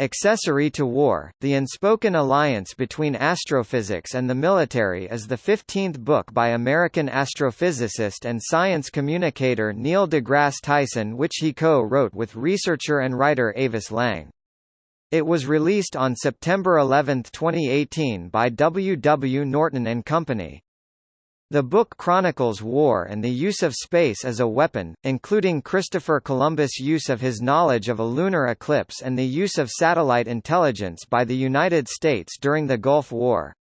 Accessory to War, The Unspoken Alliance Between Astrophysics and the Military is the 15th book by American astrophysicist and science communicator Neil deGrasse Tyson which he co-wrote with researcher and writer Avis Lang. It was released on September 11, 2018 by W. W. Norton & Company. The book chronicles war and the use of space as a weapon, including Christopher Columbus' use of his knowledge of a lunar eclipse and the use of satellite intelligence by the United States during the Gulf War.